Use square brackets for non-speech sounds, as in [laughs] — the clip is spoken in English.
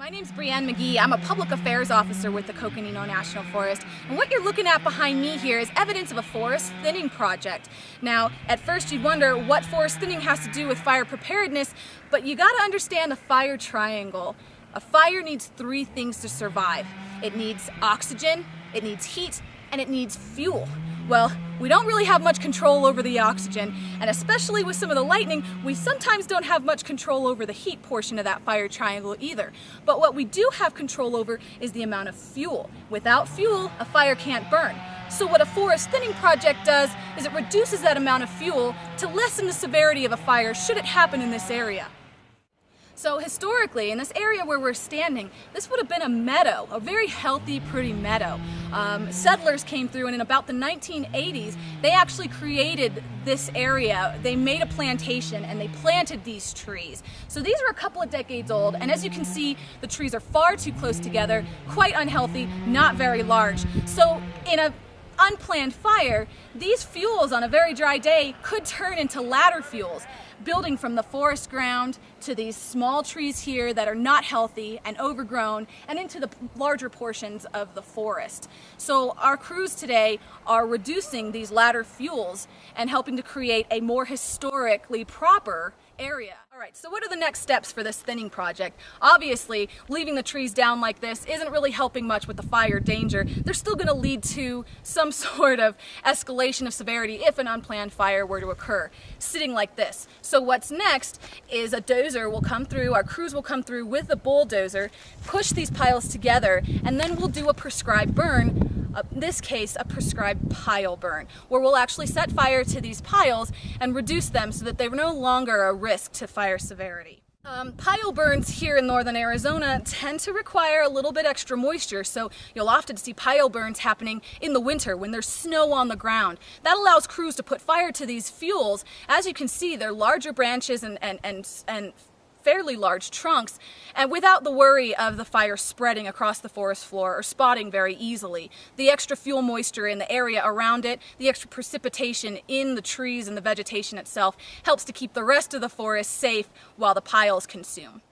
My name's Brienne McGee. I'm a public affairs officer with the Coconino National Forest. And what you're looking at behind me here is evidence of a forest thinning project. Now, at first you'd wonder what forest thinning has to do with fire preparedness, but you gotta understand the fire triangle. A fire needs three things to survive. It needs oxygen, it needs heat, and it needs fuel. Well, we don't really have much control over the oxygen, and especially with some of the lightning, we sometimes don't have much control over the heat portion of that fire triangle either. But what we do have control over is the amount of fuel. Without fuel, a fire can't burn. So what a forest thinning project does is it reduces that amount of fuel to lessen the severity of a fire should it happen in this area. So historically, in this area where we're standing, this would have been a meadow, a very healthy, pretty meadow. Um, settlers came through and in about the 1980s, they actually created this area. They made a plantation and they planted these trees. So these are a couple of decades old and as you can see, the trees are far too close together, quite unhealthy, not very large. So in a unplanned fire, these fuels on a very dry day could turn into ladder fuels, building from the forest ground to these small trees here that are not healthy and overgrown and into the larger portions of the forest. So our crews today are reducing these ladder fuels and helping to create a more historically proper area. All right, so what are the next steps for this thinning project? Obviously, leaving the trees down like this isn't really helping much with the fire danger. They're still gonna lead to some [laughs] sort of escalation of severity if an unplanned fire were to occur, sitting like this. So what's next is a dozer will come through, our crews will come through with a bulldozer, push these piles together, and then we'll do a prescribed burn uh, in this case, a prescribed pile burn, where we'll actually set fire to these piles and reduce them so that they're no longer a risk to fire severity. Um, pile burns here in northern Arizona tend to require a little bit extra moisture, so you'll often see pile burns happening in the winter when there's snow on the ground. That allows crews to put fire to these fuels. As you can see, they're larger branches and, and, and, and fairly large trunks and without the worry of the fire spreading across the forest floor or spotting very easily. The extra fuel moisture in the area around it, the extra precipitation in the trees and the vegetation itself helps to keep the rest of the forest safe while the piles consume.